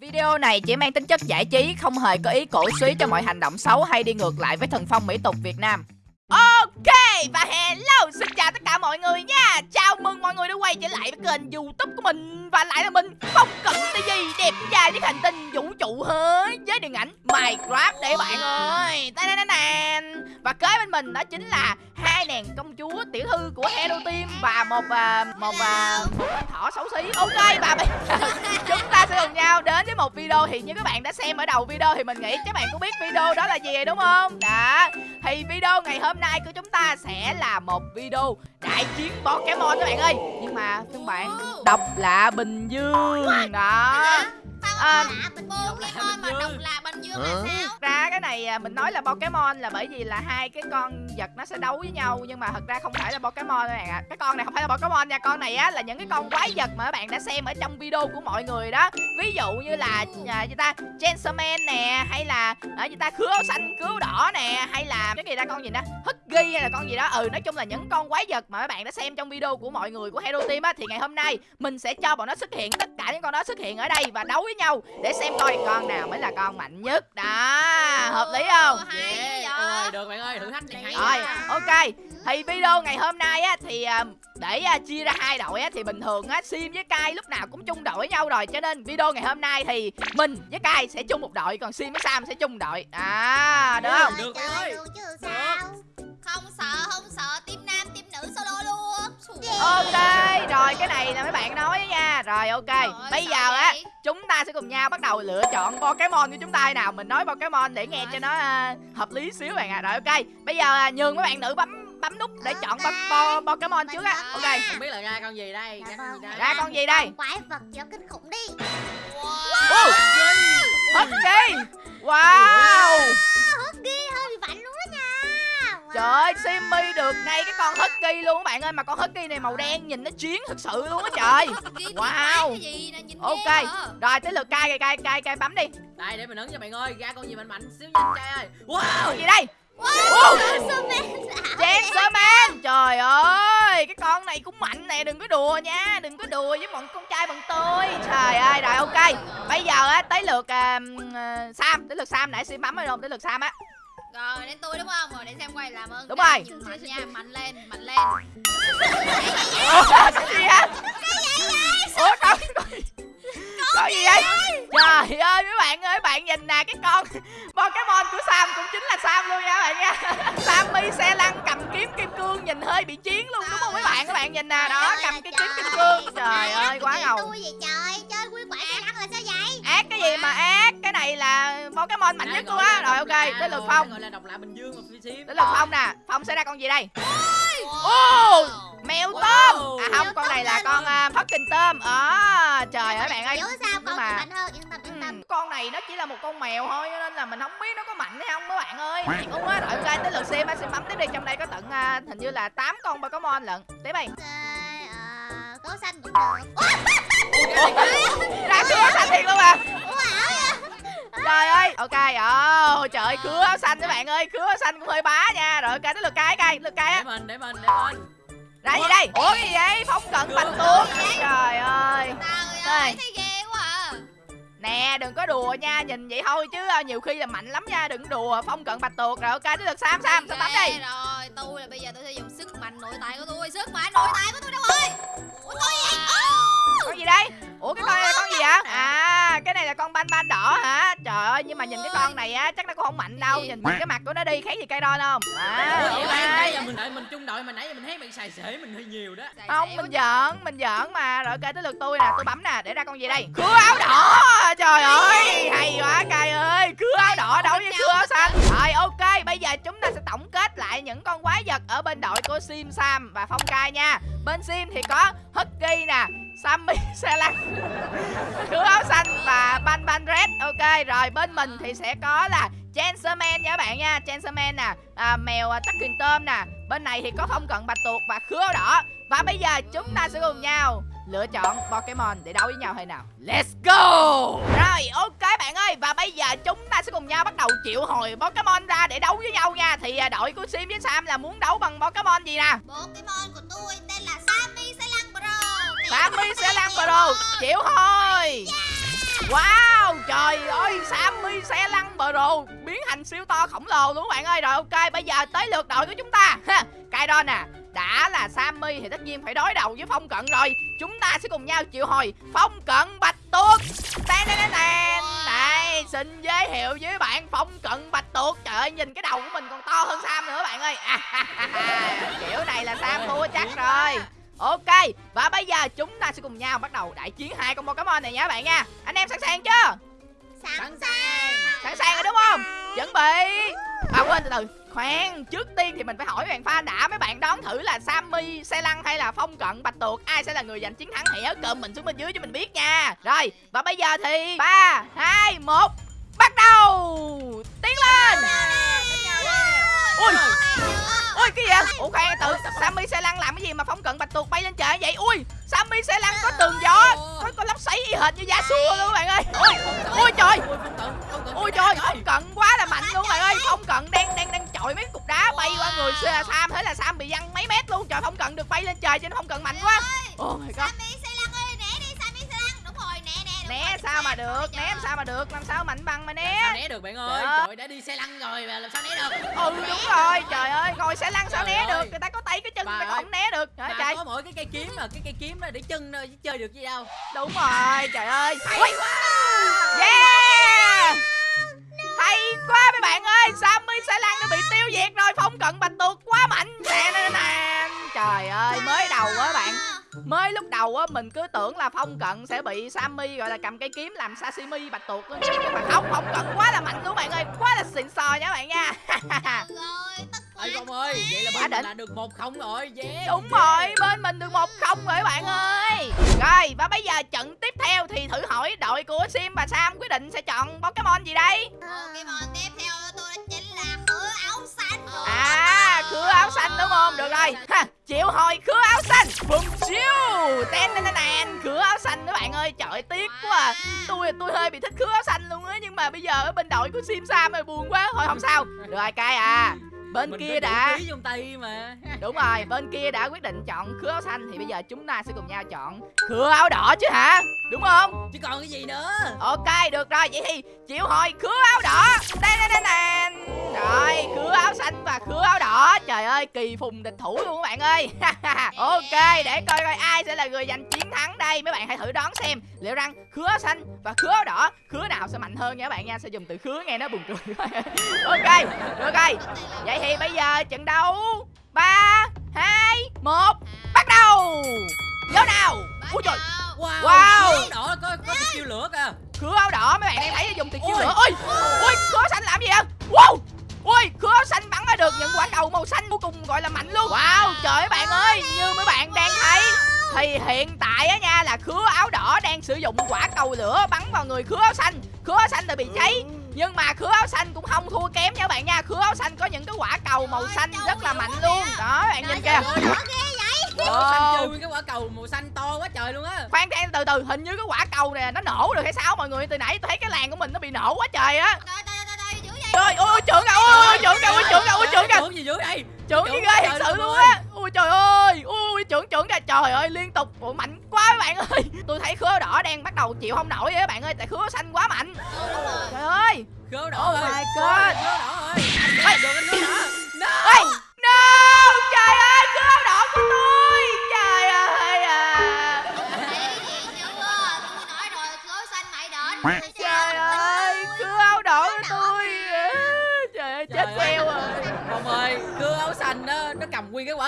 Video này chỉ mang tính chất giải trí, không hề có ý cổ suý cho mọi hành động xấu hay đi ngược lại với thần phong mỹ tục Việt Nam. Ok và hello xin chào tất cả mọi người nha. Chào mừng mọi người đã quay trở lại với kênh youtube của mình Và lại là mình không cần TV đẹp trai với hành tinh vũ trụ hết Với điện ảnh Minecraft để bạn ơi. Và kế bên mình đó chính là hai nàng công chúa tiểu thư của Hello Team Và một uh, một, uh, một con thỏ xấu xí. Ok và bây chúng ta sẽ cùng nhau đến với một video. Thì như các bạn đã xem ở đầu video thì mình nghĩ các bạn cũng biết video đó là gì đúng không? Đó. Thì video ngày hôm nay của chúng ta sẽ là một video đại chiến Pokemon các bạn ơi. Nhưng mà các bạn đọc là Bình Dương Đó à, Pokemon mà đọc là Bình Dương là sao ra cái này à, mình nói là Pokemon là bởi vì là hai cái con vật nó sẽ đấu với nhau nhưng mà thật ra không phải là Pokemon các bạn ạ. À. Cái con này không phải là Pokemon nha, con này á là những cái con quái vật mà các bạn đã xem ở trong video của mọi người đó. Ví dụ như là à, gì ta, Gentleman nè hay là ở gì ta khứa xanh, khứa đỏ nè hay là cái gì ta con gì đó, Huggy hay là con gì đó. Ừ nói chung là những con quái vật mà các bạn đã xem trong video của mọi người của Hero Team á thì ngày hôm nay mình sẽ cho bọn nó xuất hiện tất cả những con đó xuất hiện ở đây và đấu với nhau để xem coi con nào mới là con mạnh nhất. Đó hợp lý không? hay yeah. được bạn ơi thử thách này hay rồi ok. Thì video ngày hôm nay á thì à, để uh, chia ra hai đội á thì bình thường á sim với cai lúc nào cũng chung đội với nhau rồi. Cho nên video ngày hôm nay thì mình với cai sẽ chung một đội còn sim với sam sẽ chung đội. À được không? được bạn ơi không sợ không sợ. Team nam team nữ solo luôn. Ok rồi cái này là mấy bạn nói nha. Rồi ok. Trời bây giờ á chúng ta sẽ cùng nhau bắt đầu lựa chọn Pokemon của chúng ta nào. Mình nói Pokemon để nghe cho nó uh, hợp lý xíu bạn ạ. À. rồi ok. Bây giờ uh, nhường mấy bạn nữ bấm bấm nút để chọn po, po, Pokemon trước á. ok. Không biết là ra con gì đây ra con gì đây? Ra con gì đây? Quái vật cho kinh khủng đi. Wow. Husky! Wow! Husky hơi bị mạnh luôn đó nha Trời ơi, Simmy được ngay cái con Husky luôn các bạn ơi Mà con Husky này màu đen nhìn nó chiến thực sự luôn á trời. Wow. Ok, rồi tới lượt cay cay cay cay bấm đi. Đây để mình ấn cho bạn ơi, ra con gì mạnh mạnh xíu nhanh trai ơi. Wow, gì đây? Wow, Chancerman Trời ơi, cái con này cũng mạnh nè, đừng có đùa nha Đừng có đùa với bọn con trai bằng tôi. Trời ơi, rồi ok. Bây giờ á, tới lượt uh, Sam Tới lượt Sam, nãy Sim bấm rồi không? Tới lượt Sam á rồi đến tôi đúng không? Rồi để xem quay làm ơn. Đúng rồi. Mạnh nha, mạnh lên, mạnh lên. Ủa cái gì hả? Ủa con có gì vậy? Trời ơi mấy bạn ơi, bạn nhìn nè cái con Pokemon của Sam cũng chính là Sam luôn nha bạn nha. Sammy xe lăn cầm kiếm kim cương nhìn hơi bị chiến luôn đúng không mấy bạn? Các bạn nhìn nè đó, cầm cái kiếm kim cương. Trời ơi quá ngầu. Tôi vậy trời, chơi quy quả ác là sao vậy? Ác cái gì mà ác? Cái này là Pokemon mạnh nhất luôn á. Rồi ok, tới lượt Phong. Gọi là độc lạ Bình Dương Tới lượt Phong nè. Phong sẽ ra con gì đây? Ô! Mèo tôm. À không, con này là con fucking tôm. À, trời ơi bạn ơi. sao con mà... mạnh hơn, yên tâm yên tâm. Con này nó chỉ là một con mèo thôi cho nên là mình không biết nó có mạnh hay không các bạn ơi. Đúng á, rồi ok tới lượt xem á, xem bấm tiếp đi. Trong đây có tận uh, hình như là 8 con Pokemon lận. Tiếp đi. Cố xanh cũng được. Ra cứa xanh thiệt luôn à. Trời ơi, ok, ồ, oh, trời ơi, khứa áo xanh các bạn ơi, khứa áo xanh cũng hơi bá nha. Rồi ok, tới lượt cái cây, lượt cái á. Để mình, để mình, để mình. Ra gì đây? Ủa cái gì vậy? Phóng cận bạch tuộc. Trời ơi. Trời ơi, thấy ghê quá à. Nè, đừng có đùa nha, nhìn vậy thôi chứ à, nhiều khi là mạnh lắm nha, đừng đùa. Phong cận bạch tuộc rồi ok, tới lượt Sam, Sam, Sam bấm đi. Rồi, tôi là bây giờ tôi sẽ dùng sức mạnh nội tại của tôi, sức mạnh nội tại của tôi đâu rồi? Ủa tôi vậy? Con gì đây? Ủa cái con này là con gì vậy? À, cái này là con ban ban đỏ hả? Trời ơi, nhưng mà nhìn cái con này á chắc nó cũng không mạnh đâu. Nhìn cái mặt của nó đi khác gì cây đon không? À, Ủa, nãy giờ mình đợi mình chung đội mà nãy giờ mình thấy bạn xài xể mình hơi nhiều đó. Không, mình giỡn, mình giỡn mà. Rồi ok tới lượt tôi nè, tôi bấm nè, để ra con gì đây? Khứa áo đỏ. Trời ơi, hay quá cay ơi. Khứa áo đỏ đấu với khứa áo xanh. Rồi ok, bây giờ chúng ta sẽ tổng kết lại những con quái vật ở bên đội của Sim Sam và Phong Cai nha. Bên Sim thì có Husky nè, Sammy xe lăn Khứa áo xanh và Ban Ban Red Ok rồi bên mình thì sẽ có là Chancerman nha các bạn nha. Chancerman nè à, Mèo à, tắc kình tôm nè. Bên này thì có không cận bạch tuộc và khứa áo đỏ. Và bây giờ chúng ta sẽ cùng nhau lựa chọn Pokemon để đấu với nhau hay nào. Let's go! Rồi ok bạn ơi. Và bây giờ chúng ta sẽ cùng nhau bắt đầu triệu hồi Pokemon ra để đấu với nhau nha. Thì à, đội của Sim với Sam là muốn đấu bằng Pokemon gì nè? Pokemon của Salang Chịu thôi. Wow, trời ơi, Sammy xe lăn bờ rồ, biến thành siêu to khổng lồ luôn các bạn ơi. Rồi, ok, bây giờ tới lượt đội của chúng ta. Ha Kaidon nè, đã là Sammy thì tất nhiên phải đối đầu với Phong Cận rồi. Chúng ta sẽ cùng nhau chịu hồi Phong Cận Bạch Tuộc. Tên tên tên tên Đây, xin giới thiệu với bạn Phong Cận Bạch Tuộc. Trời ơi, nhìn cái đầu của mình còn to hơn Sam nữa bạn ơi. À, Kiểu này là Sam thua chắc rồi. Ok Và bây giờ chúng ta sẽ cùng nhau bắt đầu đại chiến hai con Pokemon này nha các bạn nha. Anh em sẵn sàng chưa? Sẵn sàng. Sẵn sàng rồi đúng không? Chuẩn bị. À quên từ từ. Khoan, trước tiên thì mình phải hỏi bạn fan đã Mấy bạn đoán thử là Sammy, Xe Lăng hay là Phong Cận, Bạch Tuộc Ai sẽ là người giành chiến thắng? Hãy cơm mình xuống bên dưới cho mình biết nha. Rồi, và bây giờ thì 3, 2, 1 Bắt đầu. Tiến lên. Ui, ui cái gì vậy? Ủa khoan tự Sammy, Xe Lăng làm cái gì mà Phong Cận, Bạch Tuộc bay lên trời vậy? Ui, Sammy, Xe Lăng có tường gió. Có, có lắp xoáy y hệt như Yasuo luôn các bạn ơi. Ui, ui trời. Ui, Ôi trời, rồi. Phong Cận quá là mạnh luôn bạn ơi. Phong Cận đang đang đang chọi mấy cục đá bay qua người Sam. Thế là Sam bị văng mấy mét luôn. Trời Phong Cận được bay lên trời cho nên Phong Cận mạnh quá. Oh my god né né Né sao mà xe, được, né sao mà được? Làm sao mạnh bằng mà Làm sao né né được bạn ơi? Trời ơi. Trời đã đi xe lăn rồi mà làm sao né được? Ừ đúng rồi, trời ơi Ngồi sẽ lăn sao Trời né ơi. được? Người ta có tay cái chân người ta không né được. Trời Mà trời. có mỗi cái cây kiếm mà Cái cây kiếm đó để chân thôi chứ chơi được gì đâu. Đúng rồi, trời ơi. Ui. Yeah. Hay quá mấy bạn ơi. Sammy sẽ lăn đã bị tiêu diệt rồi. Phong cận bạch tuộc Mới lúc đầu á mình cứ tưởng là Phong Cận sẽ bị Sammy gọi là cầm cây kiếm làm sashimi bạch tuộc luôn Nhưng mà không, Phong Cận quá là mạnh luôn bạn ơi. Quá là xịn sò nha bạn nha. Ừ rồi tất Ê cả Phong ơi Vậy là bên mình đỉnh. là được một không rồi Yeah Đúng rồi, bên mình được một không rồi bạn ơi. Rồi, và bây giờ trận tiếp theo thì thử hỏi đội của Sim và Sam quyết định sẽ chọn Pokemon gì đây? Pokemon tiếp theo của tôi là rồi ha, Chịu hồi khứa áo xanh. Bùm chiêu Ten ten ten Khứa áo xanh các bạn ơi Trời tiếc quá à. Tôi tôi hơi bị thích khứa áo xanh luôn á nhưng mà bây giờ ở bên đội của sim sam rồi buồn quá thôi không sao. Được rồi cay à bên Mình kia đã. trong tay mà. Đúng rồi bên kia đã quyết định chọn khứa áo xanh thì bây giờ chúng ta sẽ cùng nhau chọn khứa áo đỏ chứ hả? Đúng không? Chứ còn cái gì nữa? Ok được rồi vậy thì chịu hồi khứa áo đỏ. Đây đây đây nè rồi khứa áo xanh và khứa áo đỏ. Trời ơi kỳ phùng địch thủ luôn các bạn ơi. Ok để coi coi ai sẽ là người giành chiến thắng đây. Mấy bạn hãy thử đoán xem liệu rằng khứa áo xanh và khứa áo đỏ khứa nào sẽ mạnh hơn nha các bạn nha. Sẽ dùng từ khứa nghe nó buồn cười. Ok được rồi. Vậy thì bây giờ trận đấu ba hai một bắt đầu! Vô nào? Ui trời! Wow, Wow. Đỏ có có cái chiêu lửa kìa. Khứa áo đỏ mấy bạn đang thấy dùng tiền chiêu lửa. Ôi ôi khứa xanh làm gì vậy? Wow! Ui khứa áo xanh bắn ra được những quả cầu màu xanh vô cùng gọi là mạnh luôn. Wow trời ơi bạn ơi như mấy bạn đang thấy thì hiện tại á nha là khứa áo đỏ đang sử dụng quả cầu lửa bắn vào người khứa áo xanh. Khứa áo xanh thì bị cháy nhưng mà khứa áo xanh cũng không thua kém nha các bạn nha. Khứa áo xanh có những cái quả cầu màu xanh rất là mạnh luôn. đó bạn nhìn kìa. vậy. Wow. xanh cái quả cầu màu xanh to quá trời luôn á. Khoan khoan từ từ hình như cái quả cầu này nó nổ được hay sao? Mọi người từ nãy tôi thấy cái làng của mình nó bị nổ quá trời á. Trời trời trời trời dữ vậy. Trời ôi trưởng kìa ôi trưởng kìa ôi trưởng kìa ôi trưởng kìa Trưởng gì dưới đây trưởng như ghê trời thật sự luôn ơi. á trời ơi! Ui trưởng trưởng kìa trời ơi liên tục. Ủa, mạnh quá các bạn ơi. Tôi thấy khứa đỏ đang bắt đầu chịu không nổi các bạn ơi tại khứa xanh quá mạnh. Trời ơi! Khứa đỏ Oh ơi. my Khứa God. Khứa đỏ ơi. Anh được anh khứa đỏ. No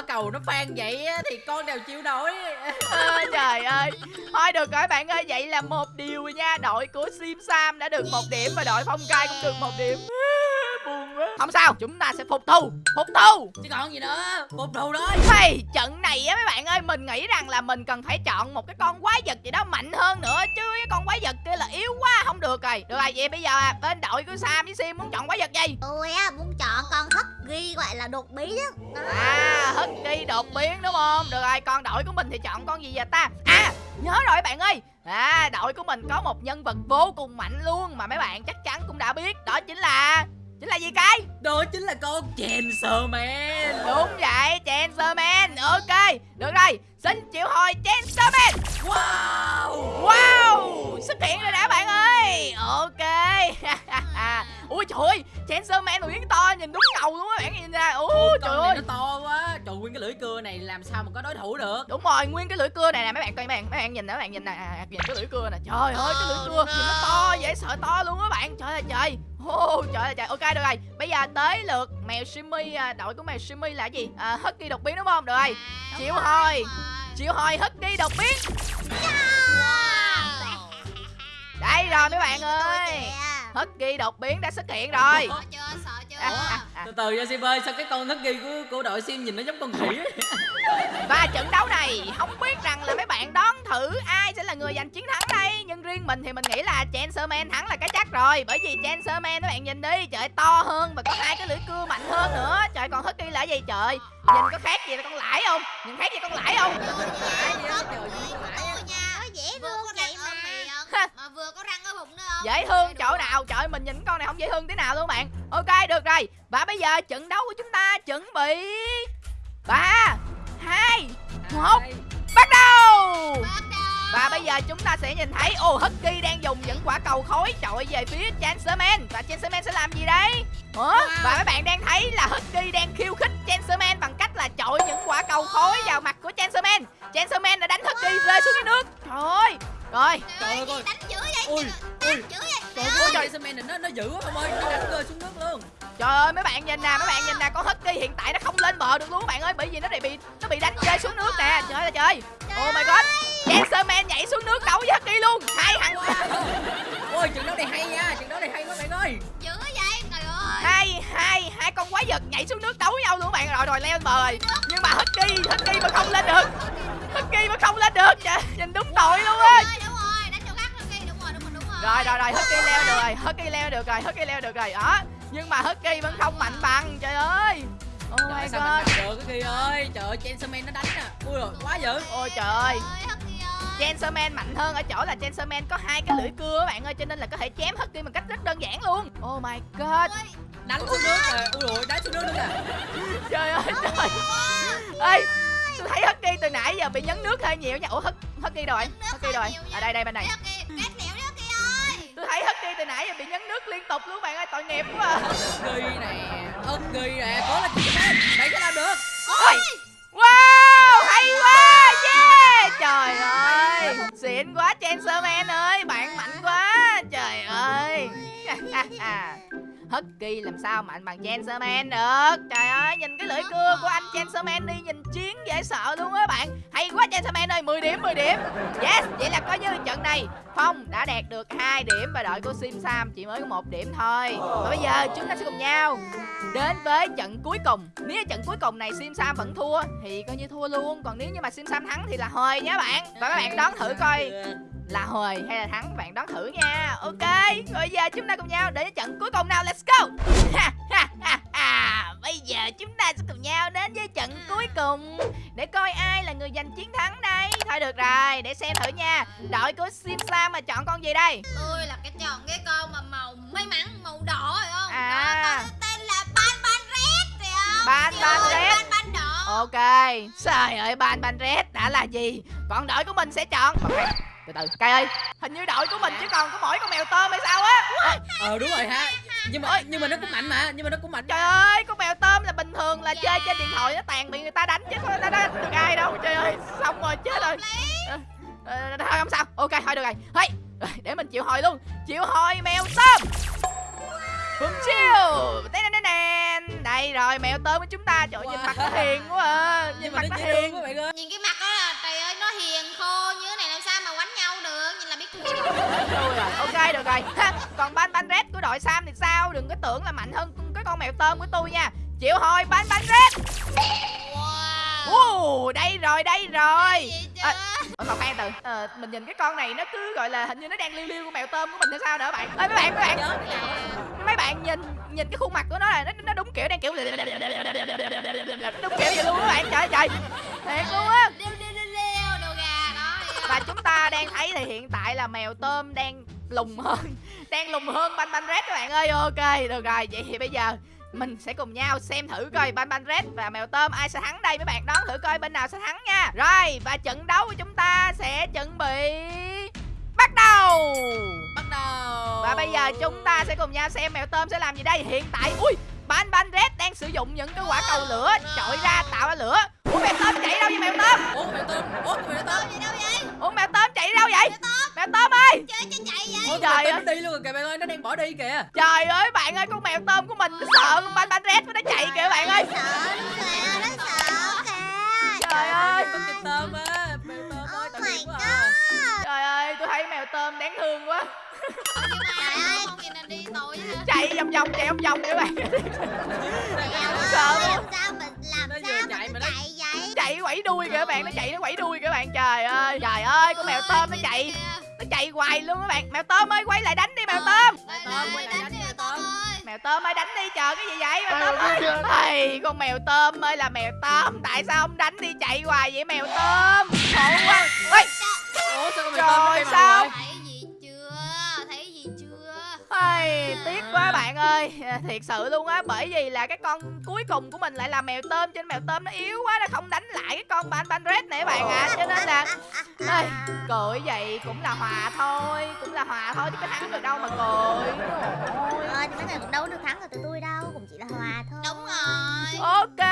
quả cầu nó phan vậy á Thì con đều chịu nổi. À, trời ơi. Thôi được rồi bạn ơi vậy là một điều nha đội của sim sam đã được một điểm và đội phong cai cũng được một điểm không sao chúng ta sẽ phục thù phục thù Chứ còn gì nữa Phục thù thôi. Hey, trận này á mấy bạn ơi mình nghĩ rằng là mình cần phải chọn một cái con quái vật gì đó mạnh hơn nữa chứ cái con quái vật kia là yếu quá không được rồi. Được rồi vậy bây giờ à, bên đội của sam với sim muốn chọn quái vật gì? Tôi á muốn chọn con hất ghi gọi là đột á. À hất ghi đột biến đúng không? Được rồi còn đội của mình thì chọn con gì vậy ta? À nhớ rồi bạn ơi. À đội của mình có một nhân vật vô cùng mạnh luôn Mà mấy bạn chắc chắn cũng đã biết Đó chính là Chính là gì cái Đó chính là con Chancer Man Đúng vậy Chancerman Ok Được rồi. Xin chịu hồi Chancerman Wow! Wow! Xuất hiện rồi đã bạn ơi. Ok. Ôi trời ơi Chancer Man nguyên to nhìn đúng ngầu luôn á bạn nhìn ra Ôi, trời ơi. nó to quá. Trời nguyên cái lưỡi cưa này làm sao mà có đối thủ được? Đúng rồi nguyên cái lưỡi cưa này nè mấy bạn coi mấy bạn mấy bạn nhìn nè mấy bạn nhìn nè. À, nhìn cái lưỡi cưa nè. Trời ơi cái lưỡi cưa nhìn nó to. dễ sợ to luôn á bạn. Trời ơi trời Ô, trời ơi trời. Ok được rồi. Bây giờ tới lượt mèo Simmy à, đội của mèo Simmy là gì? À, Husky đột biến đúng không? Được rồi. À, chịu rồi. chịu hồi Husky đột biến. Wow. đây rồi mấy bạn ơi. kìa. Husky đột biến đã xuất hiện rồi Từ từ nha sim ơi sao cái con husky của của đội sim nhìn nó giống con khỉ? Và trận đấu này không biết rằng là mấy bạn đoán thử ai sẽ là người giành chiến thắng đây. Nhưng riêng mình thì mình nghĩ là Chancerman thắng là cái chắc rồi. Bởi vì Chancerman mấy bạn nhìn đi Trời to hơn và có hai cái lưỡi cưa mạnh hơn nữa. Trời còn Husky là cái gì trời? Nhìn có khác gì là con lãi không? Nhìn khác gì con lãi không Lãi gì á, trời gì lãi á. Tôi nha Nó dễ vừa thương có vậy răng ở mà. miệng mà vừa bụng nữa không? Dễ thương chỗ nào Trời mình nhìn con này không dễ thương tí nào luôn bạn. Ok được rồi. Và bây giờ trận đấu của chúng ta chuẩn bị. Ba hai một bắt đầu! Và bây giờ chúng ta sẽ nhìn thấy Ô Husky đang dùng những quả cầu khối. Chọi về phía Chancerman Và Chancerman sẽ làm gì đây? Ủa? Và mấy bạn đang thấy là Husky đang khiêu khích Chancerman bằng cách là chọi những quả cầu khối vào mặt của Chancerman Chancerman Rồi. Trời ơi gì đánh dữ vậy Ui, ui. Trời ơi, trời này nó nó dữ quá ông ơi, nó đánh rơi xuống nước luôn. Trời ơi mấy bạn nhìn nè mấy bạn nhìn nè con Husky hiện tại nó không lên bờ được luôn các bạn ơi. Bởi vì nó bị nó bị đánh rơi xuống nước nè. Trời ơi là trời Oh my god. Chancerman nhảy xuống nước đấu với Husky luôn. Hai thằng Ôi, trận đấu này hay nha, trận đấu này hay quá bạn ơi. dữ vậy trời ơi. Hai hai hai con quái vật nhảy xuống nước đấu với nhau luôn các bạn. Rồi rồi leo lên bờ rồi. Nhưng mà Husky Husky mà không lên được. Husky mà không lên được. Trời, nhìn đúng tội luôn á rồi rồi rồi Husky leo được rồi Husky leo được rồi Husky leo được rồi đó nhưng mà Husky vẫn không mạnh bằng trời ơi oh Trời my ơi, sao mình god bằng được cái kia ơi. Trời ơi, Chancerman nó đánh nè. Ui rồi, quá dữ. ôi trời ơi Ơi, Husky ơi. Chancerman mạnh hơn ở chỗ là Chancerman có hai cái lưỡi cưa các bạn ơi cho nên là có thể chém Husky bằng cách rất đơn giản luôn oh my god Ôi, Đánh xuống nước rồi. Ui rồi, đánh xuống nước nữa kìa. trời ơi trời ê tôi thấy Husky từ nãy giờ bị nhấn nước hơi nhiều nha ủa Hus- Husky rồi Husky hơi rồi ở đây đây bên này thấy Husky từ nãy giờ bị nhấn nước liên tục luôn bạn ơi tội nghiệp quá à. Husky nè, Husky nè, cố lên Chancerman. Bạn sẽ làm được. Ôi, wow hay quá yeah trời ơi xịn quá Chancerman ơi bạn mạnh quá trời ơi Husky làm sao mạnh bằng Chancerman được? Trời ơi nhìn cái lưỡi cưa của anh Chancerman đi Nhìn chiến dễ sợ luôn á bạn. Hay quá Chancerman ơi 10 điểm 10 điểm. Yes vậy là coi như trận này Phong đã đạt được 2 điểm Và đội của Sim Sam chỉ mới có một điểm thôi. Và bây giờ chúng ta sẽ cùng nhau Đến với trận cuối cùng. Nếu trận cuối cùng này Sim Sam vẫn thua Thì coi như thua luôn. Còn nếu như mà Sim Sam thắng thì là hời nhé bạn. Và các bạn đoán thử coi là hồi hay là thắng? Bạn đoán thử nha. Ok bây giờ chúng ta cùng nhau đến trận cuối cùng nào? Let's go! Bây giờ chúng ta sẽ cùng nhau đến với trận cuối cùng. Để coi ai là người giành chiến thắng đây. Thôi được rồi để xem thử nha. Đội của sim sam mà chọn con gì đây? Tôi là cái chọn cái con mà màu may mắn màu đỏ phải không? À. đó con tên là ban ban red phải không? Ban Ban Red. ban ban đỏ. Ok. Trời ơi ban ban red đã là gì? Còn đội của mình sẽ chọn. Ok, từ từ cây ơi hình như đội của mình chỉ còn có mỗi con mèo tôm hay sao á Ờ đúng rồi ha. Nhưng mà nhưng mà nó cũng mạnh mà, nhưng mà nó cũng mạnh. Trời ơi, con mèo tôm là bình thường là chơi trên điện thoại nó tàn bị người ta đánh chứ nó đánh được ai đâu. Trời ơi, xong rồi chết rồi. Ờ, ờ, thôi không sao. Ok, thôi được rồi. Hey, để mình chịu hồi luôn. Chịu hồi mèo tôm. Hùng chiêu. Đây rồi, mèo tôm của chúng ta. Trời ơi, nhìn mặt nó hiền quá à. Nhìn Nhưng mặt nó hiền. quá bạn ơi. nhìn cái mặt đó Thôi rồi, ok được rồi. Ha, còn ban ban red của đội Sam thì sao? Đừng có tưởng là mạnh hơn cái con mèo tôm của tôi nha. Chịu hồi ban ban red. wow. Ồ, đây rồi, đây rồi. À, còn khoan từ. Ờ, Mình nhìn cái con này nó cứ gọi là hình như nó đang liêu liêu con mèo tôm của mình hay sao nữa bạn. Ê mấy bạn mấy bạn. Mấy bạn nhìn nhìn cái khuôn mặt của nó là nó, nó đúng kiểu đang kiểu Đúng kiểu vậy luôn các bạn. Trời ơi trời. Thiệt luôn á ta đang thấy thì hiện tại là mèo tôm đang lùng hơn Đang lùng hơn banh banh red các bạn ơi. Ok được rồi. Vậy thì bây giờ mình sẽ cùng nhau xem thử coi Ban Ban Red và Mèo Tôm ai sẽ thắng đây mấy bạn. Đoán thử coi bên nào sẽ thắng nha. Rồi và trận đấu của chúng ta sẽ chuẩn bị bắt đầu. Bắt đầu. Và bây giờ chúng ta sẽ cùng nhau xem mèo tôm sẽ làm gì đây. Hiện tại Ui Ban Ban Red đang sử dụng những cái quả cầu lửa Chọi ra tạo ra lửa. Ủa mèo tôm chạy đâu vậy mèo tôm? Ủa mèo tôm ủa mèo tôm Tôm gì đâu vậy Ủa mèo tôm chạy đâu vậy? Mèo tôm. Ơi! Chơi cho chạy vậy. Ủa Trời ơi. ơi. đi luôn rồi kìa bạn ơi nó đang bỏ đi kìa. Trời ơi bạn ơi con mèo tôm của mình nó sợ con Ban Ban Red nó chạy kìa bạn ơi. Sợ nó kìa Nó sợ kìa. Trời ơi con kịp tôm á mèo tôm ơi Oh quá à. Trời ơi tôi thấy mèo tôm đáng thương quá. Chạy vòng vòng chạy vòng vòng các bạn. Mèo Sợ quá. làm sao mình chạy quẩy đuôi kìa các bạn nó chạy nó quẩy đuôi kìa các bạn. Trời ơi Trời ơi con mèo tôm nó chạy Nó chạy hoài luôn các bạn. Mèo tôm ơi quay lại đánh đi mèo tôm Đây, Tôm, đây, quay lại đánh đi, mèo tôm. tôm ơi. Mèo tôm ơi đánh đi chờ cái gì vậy mèo tôm ơi. Ây, con mèo tôm ơi là mèo tôm Tại sao ông đánh đi chạy hoài vậy mèo tôm? Khổ quá. Ôi ủa sao con mèo Trời tôm sao? Ây, tiếc quá bạn ơi. Thiệt sự luôn á Bởi vì là cái con cuối cùng của mình lại là mèo tôm nên mèo tôm nó yếu quá Nó không đánh lại cái con ban ban red này các bạn ạ. Cho nên là Ây, cười vậy cũng là hòa thôi Cũng là hòa thôi chứ có thắng được đâu mà cười Ôi. Ờ, thì mấy người cũng đâu được thắng ở tụi tôi đâu Cũng chỉ là hòa thôi. Đúng rồi. Ok,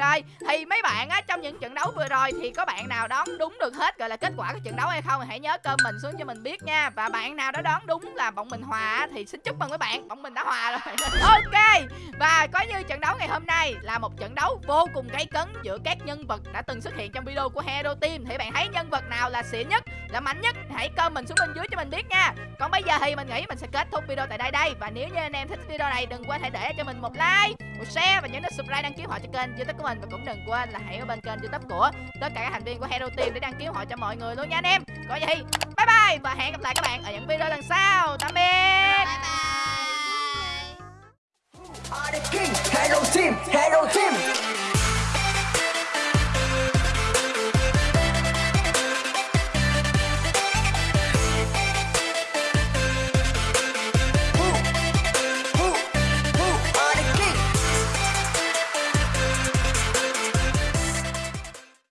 rồi Thì mấy bạn á, trong những trận đấu vừa rồi Thì có bạn nào đoán đúng được hết gọi là kết quả của trận đấu hay không? Hãy nhớ comment xuống cho mình biết nha. Và bạn nào đó đoán đúng là bọn mình hòa Thì xin chúc mừng mấy bạn. Bọn mình đã hòa rồi. Ok, Và có như trận đấu ngày hôm nay Là một trận đấu vô cùng gay cấn Giữa các nhân vật đã từng xuất hiện trong video của Hero Team. Thì bạn thấy nhân vật nào là xịn nhất, Là mạnh nhất? Hãy comment xuống bên dưới cho mình biết nha. Còn bây giờ thì mình nghĩ mình sẽ kết thúc video tại đây đây. Và nếu như anh em thích video này, đừng quên hãy để cho mình một like một share và nhớ nút subscribe đăng ký họ cho kênh youtube của mình. Và cũng đừng quên là hãy ở bên kênh youtube của tất cả các thành viên của hero team để đăng ký họ cho mọi người luôn nha anh em. Có gì? Bye bye và hẹn gặp lại các bạn ở những video lần sau. Tạm biệt. Bye bye. Hero team, hero team.